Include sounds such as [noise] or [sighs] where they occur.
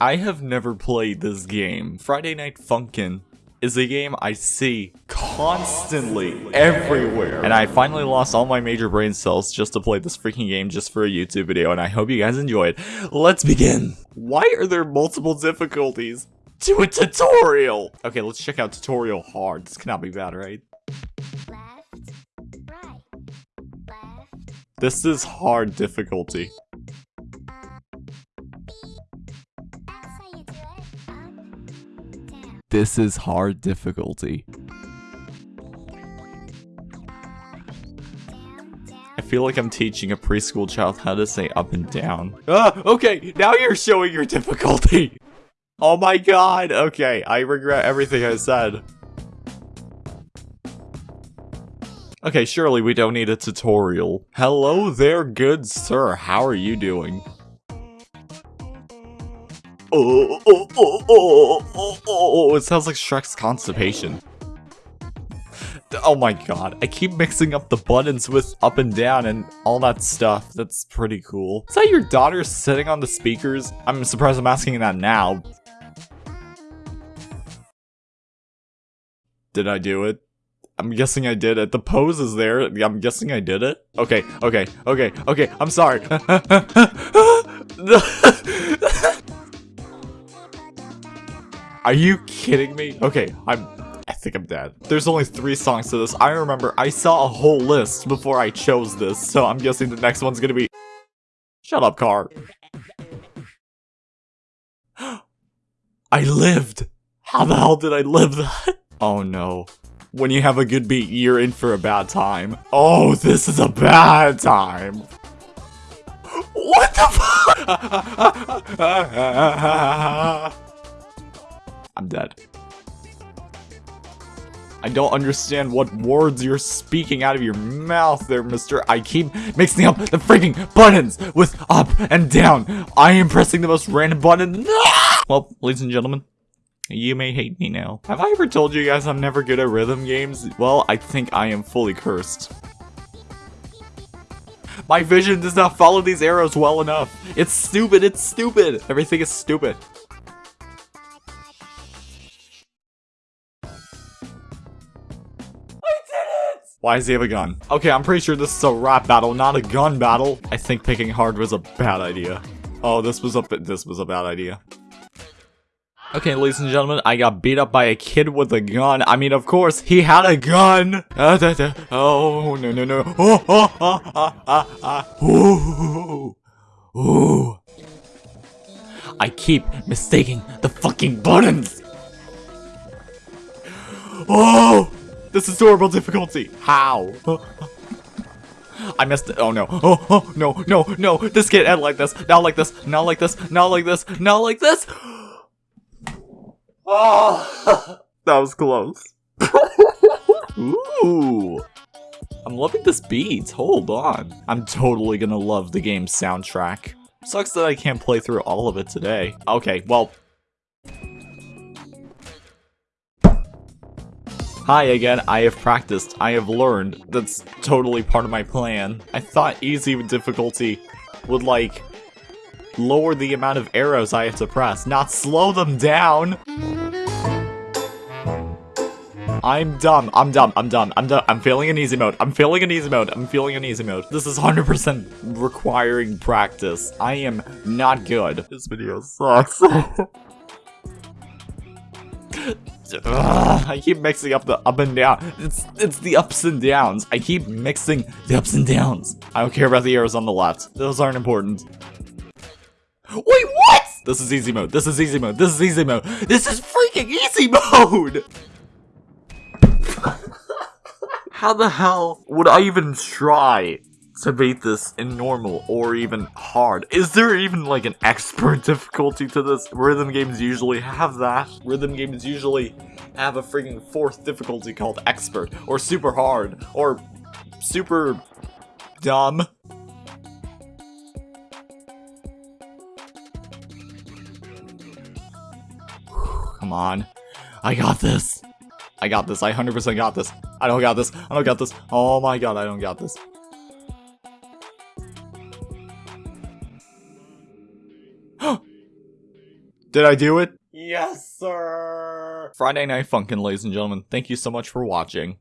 I have never played this game. Friday Night Funkin' is a game I see constantly everywhere. And I finally lost all my major brain cells just to play this freaking game just for a YouTube video, and I hope you guys enjoy it. Let's begin. Why are there multiple difficulties to a tutorial? Okay, let's check out tutorial hard. This cannot be bad, right? left, right, left. This is hard difficulty. This is hard difficulty. Down, down. I feel like I'm teaching a preschool child how to say up and down. Ah, okay, now you're showing your difficulty. [laughs] Oh my god, okay, I regret everything I said. Okay, surely we don't need a tutorial. Hello there, good sir, how are you doing? Oh, oh, oh, oh, oh, oh, it sounds like Shrek's constipation. Oh my god, I keep mixing up the buttons with up and down and all that stuff. That's pretty cool. Is that your daughter sitting on the speakers? I'm surprised I'm asking that now. Did I do it? I'm guessing I did it. The pose is there. I'm guessing I did it. Okay, okay, okay, okay. I'm sorry. Are you kidding me? Okay, I'm I think I'm dead. There's only three songs to this. I remember I saw a whole list before I chose this, so I'm guessing the next one's gonna be... Shut up, car. [gasps] I lived! How the hell did I live that? [laughs] Oh no. When you have a good beat, you're in for a bad time. Oh, this is a bad time. [gasps] What the [laughs] fuck? [laughs] I'm dead. I don't understand what words you're speaking out of your mouth there, mister. I keep mixing up the freaking buttons with up and down. I am pressing the most random button. [laughs] Well, ladies and gentlemen, you may hate me now. Have I ever told you guys I'm never good at rhythm games? Well, I think I am fully cursed. My vision does not follow these arrows well enough. It's stupid, it's stupid. Everything is stupid. Why does he have a gun? Okay, I'm pretty sure this is a rap battle, not a gun battle. I think picking hard was a bad idea. Oh, this was a this was a bad idea. Okay, ladies and gentlemen, I got beat up by a kid with a gun. I mean, of course, he had a gun. Ah. Oh, no, no, no. [laughs] Oh, oh, oh, ah, ah, ah. Ooh. Ooh. I keep mistaking the fucking buttons. Oh! This is horrible difficulty. How? I missed it. Oh no. Oh, oh, no, no, no. This can't end like this. Not like this. Not like this. Not like this. Not like this. Oh, [laughs] that was close. Ooh. I'm loving this beat. Hold on. I'm totally gonna love the game's soundtrack. Sucks that I can't play through all of it today. Okay, well, Hi again, I have practiced, I have learned, that's totally part of my plan. I thought easy difficulty would like, lower the amount of arrows I have to press, not slow them down! I'm dumb, I'm dumb, I'm dumb, I'm dumb, I'm feeling an easy mode, I'm feeling an easy mode, I'm feeling an easy mode. This is 100% requiring practice. I am not good. This video sucks. [laughs] Ugh, [laughs] I keep mixing up the up and down. It's it's the ups and downs. I keep mixing the ups and downs. I don't care about the arrows on the left. Those aren't important. Wait, what? This is easy mode. This is easy mode. This is easy mode. This is freaking easy [laughs] mode! How the hell would I even try to beat this in normal or even hard. Is there even like an expert [laughs] difficulty to this? Rhythm games usually have that. Rhythm games usually have a freaking fourth difficulty called expert or super hard or super dumb. [sighs] Come on. I got this. I got this. I 100% got this. I don't got this. I don't got this. Oh my god, I don't got this. Did I do it? Yes, sir. Friday Night Funkin', ladies and gentlemen. Thank you so much for watching.